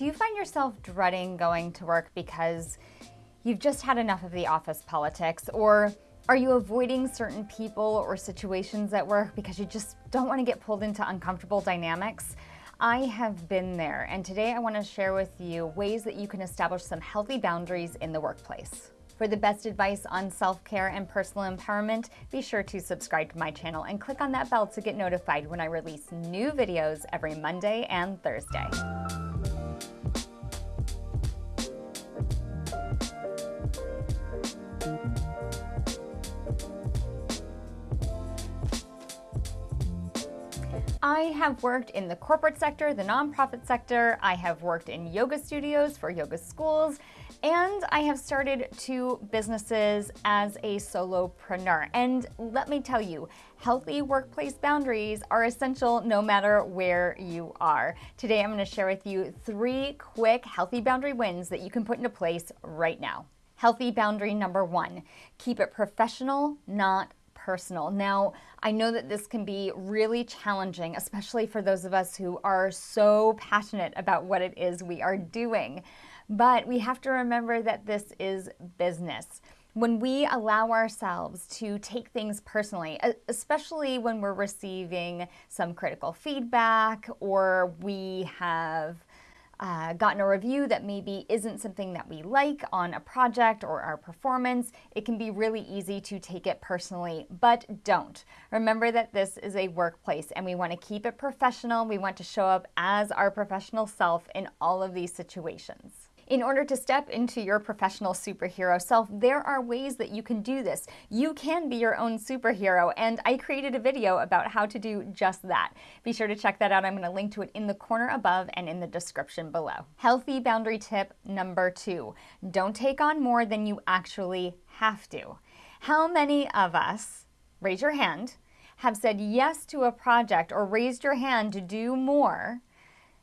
Do you find yourself dreading going to work because you've just had enough of the office politics? Or are you avoiding certain people or situations at work because you just don't want to get pulled into uncomfortable dynamics? I have been there, and today I want to share with you ways that you can establish some healthy boundaries in the workplace. For the best advice on self-care and personal empowerment, be sure to subscribe to my channel and click on that bell to get notified when I release new videos every Monday and Thursday. I have worked in the corporate sector, the nonprofit sector, I have worked in yoga studios for yoga schools, and I have started two businesses as a solopreneur. And let me tell you, healthy workplace boundaries are essential no matter where you are. Today I'm gonna share with you three quick healthy boundary wins that you can put into place right now. Healthy boundary number one, keep it professional, not personal. Now, I know that this can be really challenging, especially for those of us who are so passionate about what it is we are doing. But we have to remember that this is business. When we allow ourselves to take things personally, especially when we're receiving some critical feedback or we have uh, gotten a review that maybe isn't something that we like on a project or our performance, it can be really easy to take it personally, but don't. Remember that this is a workplace and we want to keep it professional. We want to show up as our professional self in all of these situations. In order to step into your professional superhero self, there are ways that you can do this. You can be your own superhero, and I created a video about how to do just that. Be sure to check that out. I'm gonna link to it in the corner above and in the description below. Healthy boundary tip number two, don't take on more than you actually have to. How many of us, raise your hand, have said yes to a project or raised your hand to do more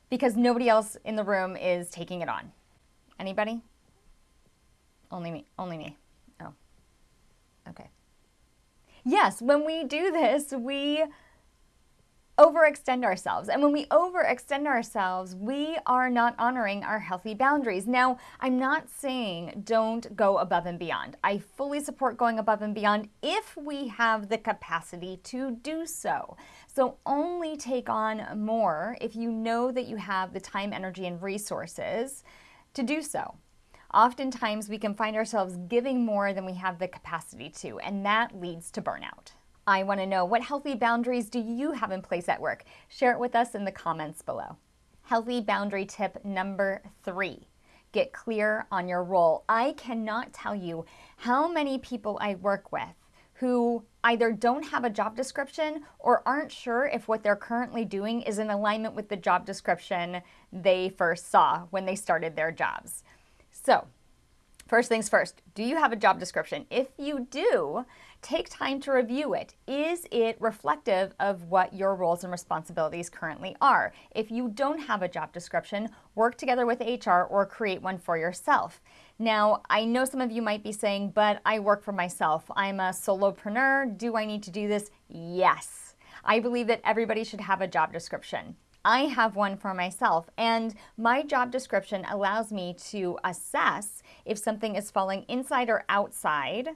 because nobody else in the room is taking it on? Anybody? Only me. Only me. Oh. Okay. Yes, when we do this, we overextend ourselves. And when we overextend ourselves, we are not honoring our healthy boundaries. Now, I'm not saying don't go above and beyond. I fully support going above and beyond if we have the capacity to do so. So only take on more if you know that you have the time, energy, and resources to do so. Oftentimes, we can find ourselves giving more than we have the capacity to, and that leads to burnout. I want to know what healthy boundaries do you have in place at work? Share it with us in the comments below. Healthy boundary tip number three get clear on your role. I cannot tell you how many people I work with who either don't have a job description or aren't sure if what they're currently doing is in alignment with the job description they first saw when they started their jobs. So First things first, do you have a job description? If you do, take time to review it. Is it reflective of what your roles and responsibilities currently are? If you don't have a job description, work together with HR or create one for yourself. Now, I know some of you might be saying, but I work for myself. I'm a solopreneur. Do I need to do this? Yes. I believe that everybody should have a job description. I have one for myself. And my job description allows me to assess if something is falling inside or outside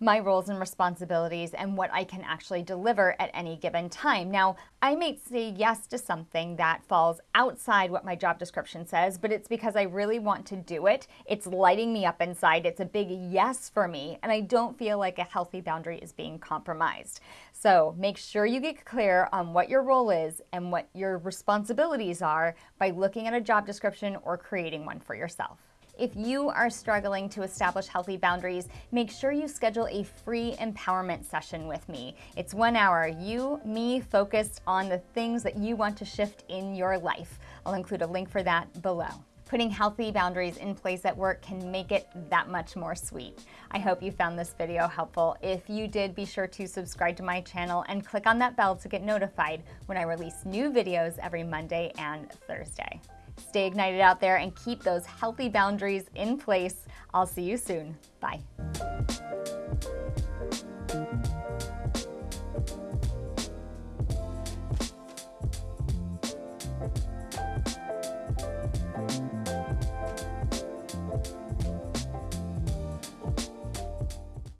my roles and responsibilities and what I can actually deliver at any given time. Now, I may say yes to something that falls outside what my job description says, but it's because I really want to do it. It's lighting me up inside. It's a big yes for me, and I don't feel like a healthy boundary is being compromised. So make sure you get clear on what your role is and what your responsibilities are by looking at a job description or creating one for yourself. If you are struggling to establish healthy boundaries, make sure you schedule a free empowerment session with me. It's one hour, you, me, focused on the things that you want to shift in your life. I'll include a link for that below. Putting healthy boundaries in place at work can make it that much more sweet. I hope you found this video helpful. If you did, be sure to subscribe to my channel and click on that bell to get notified when I release new videos every Monday and Thursday. Stay ignited out there and keep those healthy boundaries in place. I'll see you soon. Bye.